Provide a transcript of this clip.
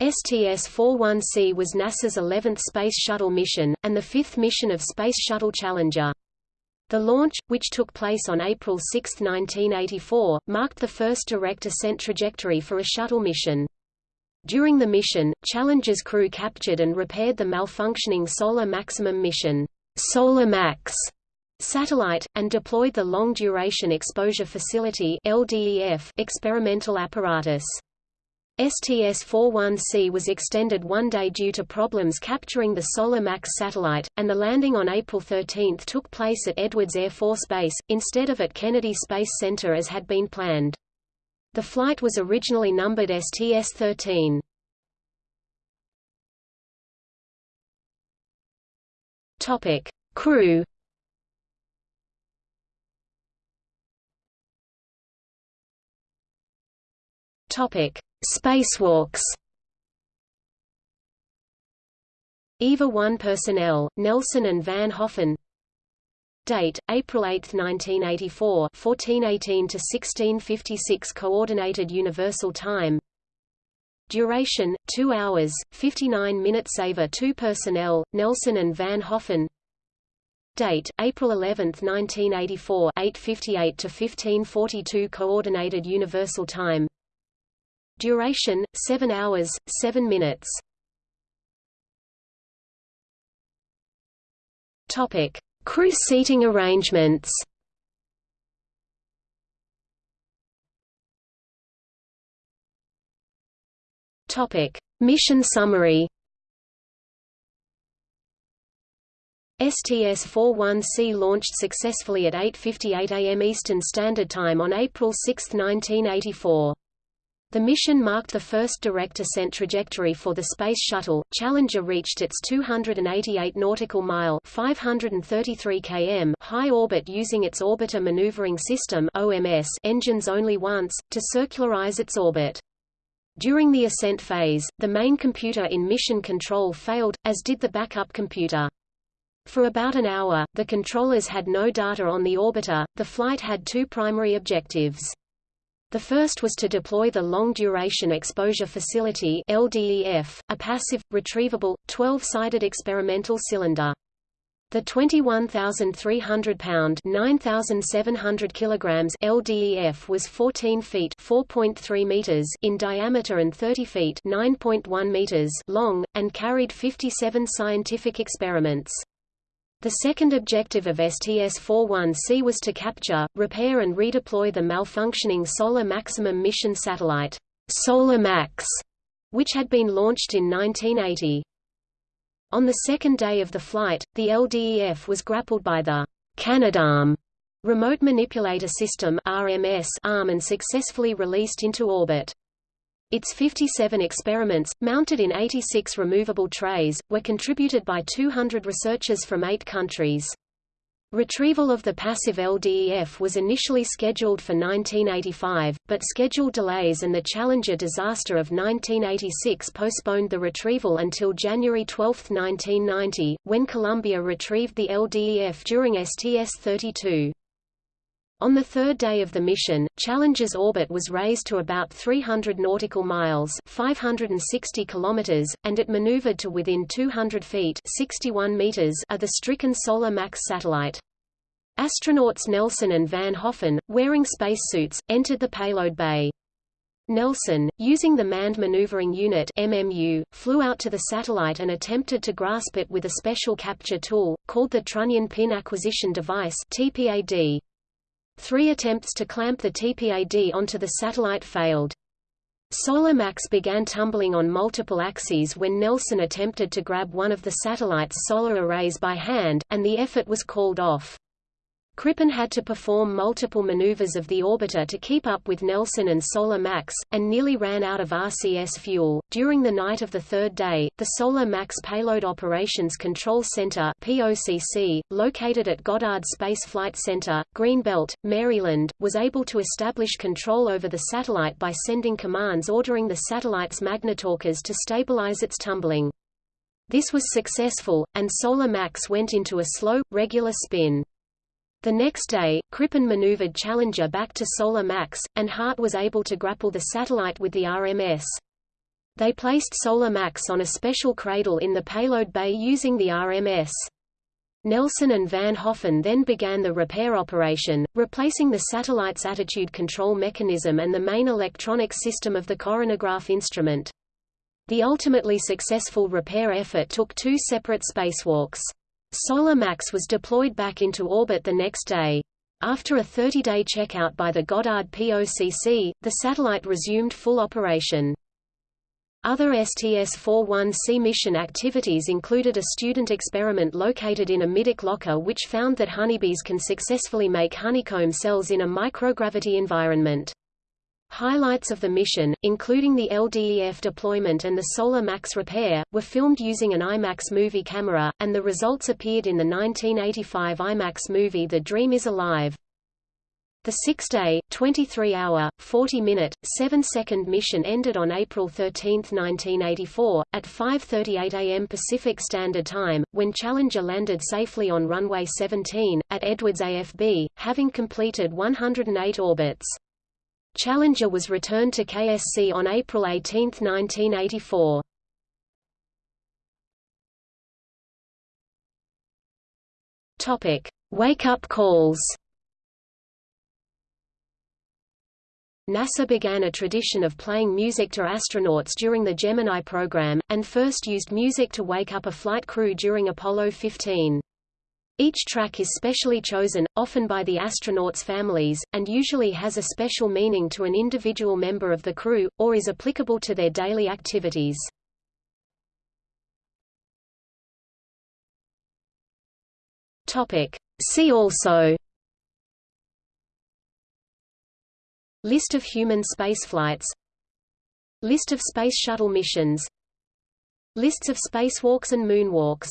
STS-41C was NASA's 11th Space Shuttle mission, and the fifth mission of Space Shuttle Challenger. The launch, which took place on April 6, 1984, marked the first direct ascent trajectory for a shuttle mission. During the mission, Challenger's crew captured and repaired the malfunctioning Solar Maximum mission Solar Max satellite, and deployed the Long Duration Exposure Facility experimental apparatus. STS-41C was extended one day due to problems capturing the Solar Max satellite, and the landing on April 13 took place at Edwards Air Force Base, instead of at Kennedy Space Center as had been planned. The flight was originally numbered STS-13. Topic: Crew. Topic: Spacewalks. EVA 1 personnel, Nelson and Van Hoften. Date, April 8, 1984 1418 to 1656 Coordinated Universal Time. Duration, 2 hours, 59 minutes EVA 2 personnel, Nelson and Van Hoften. Date, April 11, 1984 858 to 1542 Coordinated Universal Time Duration, 7 hours, 7 minutes. Topic. Crew seating arrangements Topic. Mission summary STS-41C launched successfully at 8.58 am Eastern Standard Time on April 6, 1984. The mission marked the first direct ascent trajectory for the Space Shuttle. Challenger reached its 288 nautical mile (533 km) high orbit using its Orbiter Maneuvering System (OMS) engines only once to circularize its orbit. During the ascent phase, the main computer in mission control failed, as did the backup computer. For about an hour, the controllers had no data on the orbiter. The flight had two primary objectives. The first was to deploy the Long Duration Exposure Facility LDEF, a passive, retrievable, 12-sided experimental cylinder. The 21,300-pound (9,700 kilograms) LDEF was 14 feet (4.3 meters) in diameter and 30 feet (9.1 meters) long, and carried 57 scientific experiments. The second objective of STS-41C was to capture, repair and redeploy the malfunctioning Solar Maximum mission satellite, Solar Max, which had been launched in 1980. On the second day of the flight, the LDEF was grappled by the Canadarm remote manipulator system RMS arm and successfully released into orbit. Its 57 experiments, mounted in 86 removable trays, were contributed by 200 researchers from eight countries. Retrieval of the passive LDEF was initially scheduled for 1985, but schedule delays and the Challenger disaster of 1986 postponed the retrieval until January 12, 1990, when Columbia retrieved the LDEF during STS-32. On the third day of the mission, Challenger's orbit was raised to about 300 nautical miles 560 kilometers, and it maneuvered to within 200 feet 61 meters of the stricken Solar Max satellite. Astronauts Nelson and Van Hoften, wearing spacesuits, entered the payload bay. Nelson, using the Manned Maneuvering Unit MMU, flew out to the satellite and attempted to grasp it with a special capture tool, called the Trunnion Pin Acquisition Device TPAD. Three attempts to clamp the TPAD onto the satellite failed. Solar Max began tumbling on multiple axes when Nelson attempted to grab one of the satellite's solar arrays by hand, and the effort was called off. Crippen had to perform multiple maneuvers of the orbiter to keep up with Nelson and Solar Max, and nearly ran out of RCS fuel. During the night of the third day, the Solar Max Payload Operations Control Center (POCC), located at Goddard Space Flight Center, Greenbelt, Maryland, was able to establish control over the satellite by sending commands ordering the satellite's magnetorquers to stabilize its tumbling. This was successful, and Solar Max went into a slow, regular spin. The next day, Crippen maneuvered Challenger back to Solar Max, and Hart was able to grapple the satellite with the RMS. They placed Solar Max on a special cradle in the payload bay using the RMS. Nelson and Van Hoften then began the repair operation, replacing the satellite's attitude control mechanism and the main electronic system of the coronagraph instrument. The ultimately successful repair effort took two separate spacewalks. Solar Max was deployed back into orbit the next day. After a 30-day checkout by the Goddard POCC, the satellite resumed full operation. Other STS-41C mission activities included a student experiment located in a middeck locker which found that honeybees can successfully make honeycomb cells in a microgravity environment. Highlights of the mission, including the LDEF deployment and the Solar Max repair, were filmed using an IMAX movie camera, and the results appeared in the 1985 IMAX movie The Dream is Alive. The six-day, 23-hour, 40-minute, 7-second mission ended on April 13, 1984, at 5.38 am Pacific Standard Time, when Challenger landed safely on runway 17, at Edwards AFB, having completed 108 orbits. Challenger was returned to KSC on April 18, 1984. Topic: Wake-up calls. NASA began a tradition of playing music to astronauts during the Gemini program, and first used music to wake up a flight crew during Apollo 15. Each track is specially chosen, often by the astronauts' families, and usually has a special meaning to an individual member of the crew, or is applicable to their daily activities. See also List of human spaceflights List of Space Shuttle missions Lists of spacewalks and moonwalks